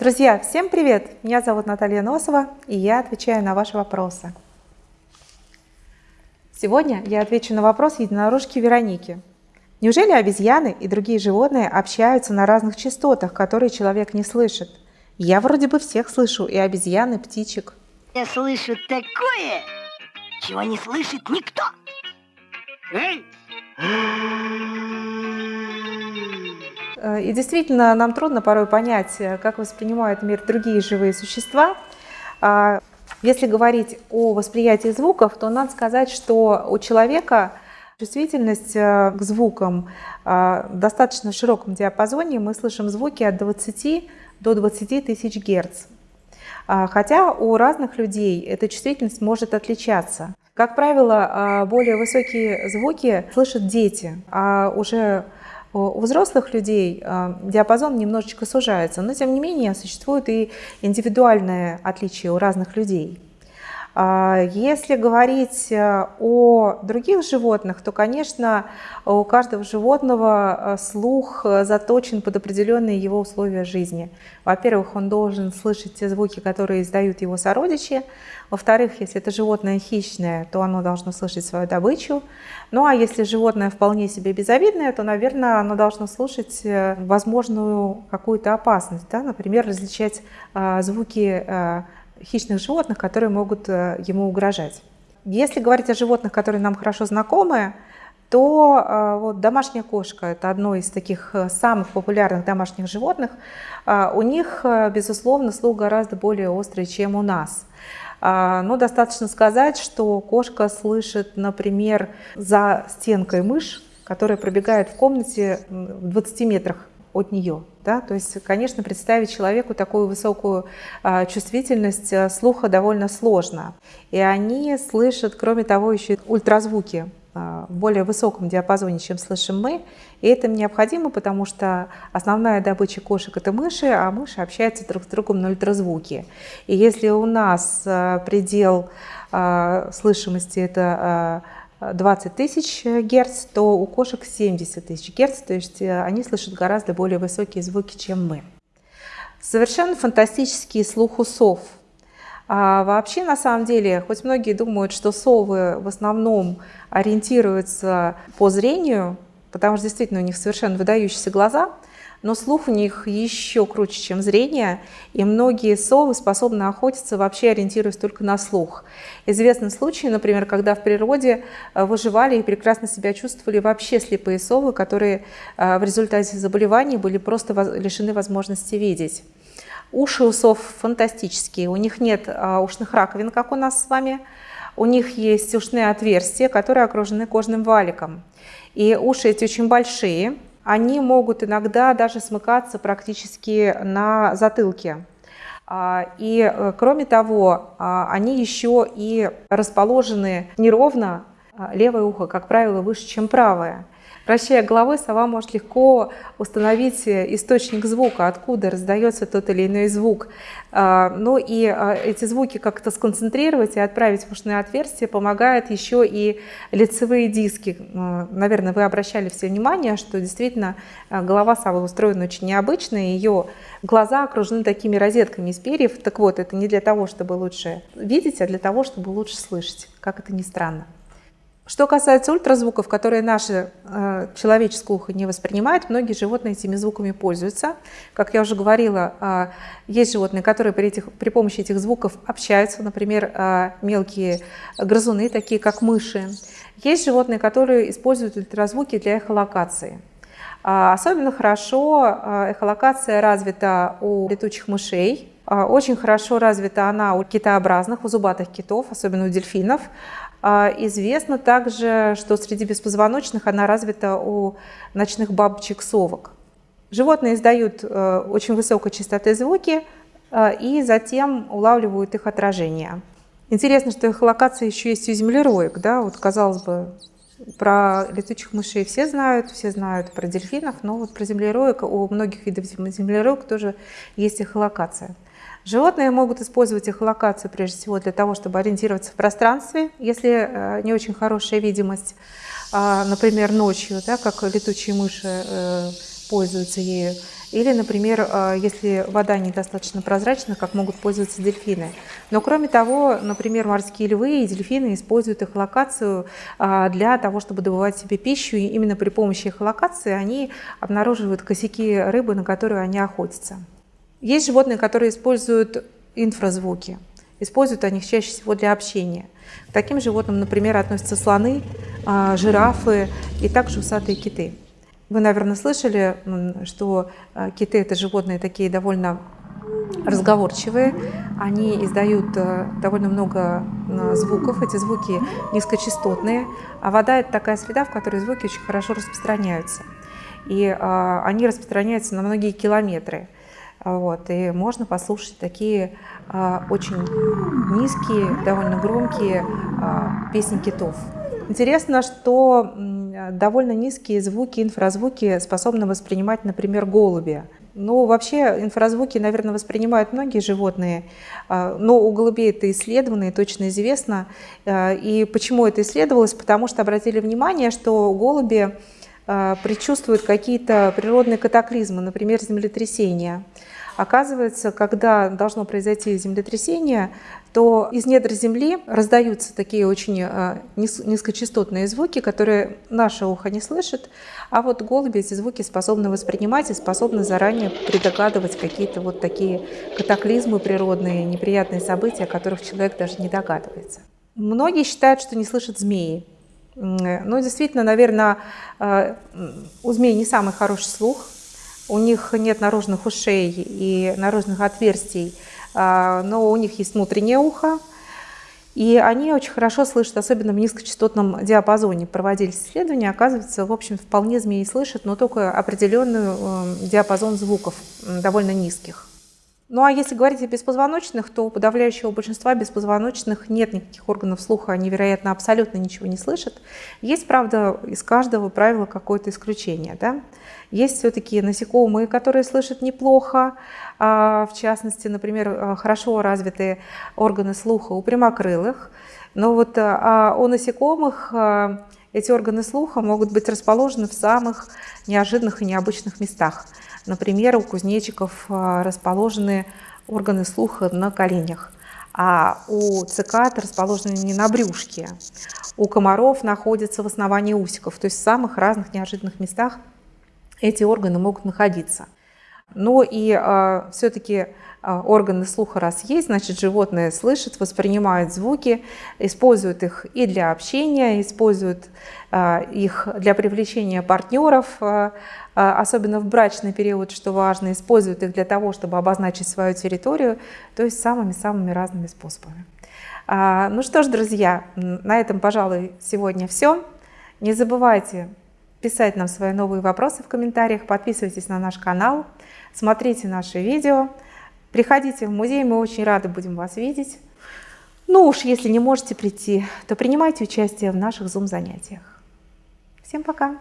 Друзья, всем привет! Меня зовут Наталья Носова, и я отвечаю на ваши вопросы. Сегодня я отвечу на вопрос единорожки Вероники. Неужели обезьяны и другие животные общаются на разных частотах, которые человек не слышит? Я вроде бы всех слышу, и обезьян, и птичек. Я слышу такое, чего не слышит никто. Эй! Э, и действительно, нам трудно порой понять, э, как воспринимают мир другие живые существа. А, если говорить о восприятии звуков, то надо сказать, что у человека чувствительность э, к звукам достаточно широком диапазоне. Мы слышим звуки от 20 до 20 тысяч герц. А, хотя у разных людей эта чувствительность может отличаться. Как правило, более высокие звуки слышат дети, а уже у взрослых людей а, диапазон немножечко сужается, но тем не менее существуют и индивидуальные отличия у разных людей. А, если говорить э, о других животных, то, конечно, у каждого животного э, слух э, заточен под определенные его условия жизни. Во-первых, он должен слышать те звуки, которые издают его сородичи. Во-вторых, если это животное хищное, то оно должно слышать свою добычу. Ну а если животное вполне себе безобидное, то, наверное, оно должно слушать возможную какую-то опасность. Да? Например, различать звуки хищных животных, которые могут э, ему угрожать. Если говорить о животных, которые нам хорошо знакомы, то э, вот, домашняя кошка – это одно из таких э, самых популярных домашних животных. У них, безусловно, слух гораздо более острый, чем у нас. Но достаточно сказать, что кошка слышит, например, за стенкой мышь, которая пробегает в комнате в 20 метрах от нее. Да? То есть, конечно, представить человеку такую высокую а, чувствительность а, слуха довольно сложно. И они слышат, кроме того, еще ультразвуки а, в более высоком диапазоне, чем слышим мы. И это необходимо, потому что основная добыча кошек – это мыши, а мыши общаются друг с другом на ультразвуке. И если у нас предел слышимости – это 20 тысяч герц, то у кошек 70 тысяч герц, то есть э, они слышат гораздо более высокие звуки, чем мы. Совершенно фантастический слух у сов. А вообще, на самом деле, хоть многие думают, что совы в основном ориентируются по зрению, потому что действительно у них совершенно выдающиеся глаза – но слух у них еще круче, чем зрение, и многие совы способны охотиться, вообще ориентируясь только на слух. Известны случаи, например, когда в природе э, выживали и прекрасно себя чувствовали вообще слепые совы, которые э, в результате заболеваний были просто лишены возможности видеть. Уши у сов фантастические, у них нет а, ушных раковин, как у нас с вами, у них есть ушные отверстия, которые окружены кожным валиком. И уши эти очень большие, они могут иногда даже смыкаться практически на затылке. А, и э, кроме того, а, они еще и расположены неровно, а, левое ухо, как правило, выше, чем правое. Вращая головой, сова может легко установить э, источник звука, откуда раздается тот или иной звук. А, ну и а, эти звуки как-то сконцентрировать и отправить в ушные отверстия помогают еще и лицевые диски. А, наверное, вы обращали все внимание, что действительно голова совы устроена очень необычно, ее глаза окружены такими розетками из перьев. Так вот, это не для того, чтобы лучше видеть, а для того, чтобы лучше слышать, как это ни странно. Что касается ультразвуков, которые наше э, человеческое ухо не воспринимает, многие животные этими звуками пользуются. Как я уже говорила, э, есть животные, которые при, этих, при помощи этих звуков общаются, например, э, мелкие грызуны, такие как мыши. Есть животные, которые используют ультразвуки для эхолокации. Э, особенно хорошо э, эхолокация развита у летучих мышей, очень хорошо развита она у китообразных, у зубатых китов, особенно у дельфинов. А, известно также, что среди беспозвоночных она развита у ночных бабочек-совок. Животные издают э, очень высокой частоты звуки э, и затем улавливают их отражение. Интересно, что их локация еще есть у землероек. Да? Вот, казалось бы, про летучих мышей все знают, все знают про дельфинов, но вот про землероек, у многих видов землероек тоже есть их локация. Животные могут использовать эхолокацию прежде всего для того, чтобы ориентироваться в пространстве, если э, не очень хорошая видимость, а, например, ночью, да, как летучие мыши э, пользуются ею. Или, например, э, если вода недостаточно прозрачна, как могут пользоваться дельфины. Но кроме того, например, морские львы и дельфины используют эхолокацию э, для того, чтобы добывать себе пищу. И именно при помощи эхолокации они обнаруживают косяки рыбы, на которую они охотятся. Есть животные, которые используют инфразвуки. Используют они их чаще всего для общения. К таким животным, например, относятся слоны, э, жирафы и также усатые киты. Вы, наверное, слышали, что э, киты – это животные такие довольно разговорчивые. Они издают э, довольно много звуков. Эти звуки низкочастотные. А вода – это такая среда, в которой звуки очень хорошо распространяются. И они распространяются на многие километры. Вот, и можно послушать такие очень низкие, довольно громкие песни китов. Интересно, что довольно низкие звуки, инфразвуки способны воспринимать, например, голуби. Ну, вообще инфразвуки, наверное, воспринимают многие животные, а, но у голубей это исследовано и точно известно. А, и почему это исследовалось? Потому что обратили внимание, что голуби а, предчувствуют какие-то природные катаклизмы, например, землетрясения. Оказывается, когда должно произойти землетрясение, то из недр земли раздаются такие очень э, низкочастотные звуки, которые наше ухо не слышит, а вот голуби эти звуки способны воспринимать и способны заранее предогадывать какие-то вот такие катаклизмы природные, неприятные события, о которых человек даже не догадывается. Многие считают, что не слышат змеи. Ну, действительно, наверное, э, у змей не самый хороший слух, у них нет наружных ушей и наружных отверстий, а, но у них есть внутреннее ухо, и они очень хорошо слышат, особенно в низкочастотном диапазоне. Проводились исследования, оказывается, в общем, вполне змеи слышат, но только определенный э, диапазон звуков, довольно низких. Ну а если говорить о беспозвоночных, то у подавляющего большинства беспозвоночных нет никаких органов слуха, они, вероятно, абсолютно ничего не слышат. Есть, правда, из каждого правила какое-то исключение. Да? Есть все-таки насекомые, которые слышат неплохо, а, в частности, например, а, хорошо развитые органы слуха у прямокрылых. Но вот а, у насекомых эти органы слуха могут быть расположены в самых неожиданных и необычных местах. Например, у кузнечиков расположены органы слуха на коленях, а у цикад расположены не на брюшке. У комаров находятся в основании усиков, то есть в самых разных неожиданных местах эти органы могут находиться. Но и э, все-таки э, органы слуха раз есть, значит животное слышит, воспринимает звуки, использует их и для общения, использует э, их для привлечения партнеров, особенно в брачный период, что важно, использует их для того, чтобы обозначить свою территорию, то есть самыми-самыми разными способами. А, ну что ж, друзья, на этом, пожалуй, сегодня все. Не забывайте писать нам свои новые вопросы в комментариях, подписывайтесь на наш канал, смотрите наши видео, приходите в музей, мы очень рады будем вас видеть. Ну уж если не можете прийти, то принимайте участие в наших Zoom занятиях. Всем пока!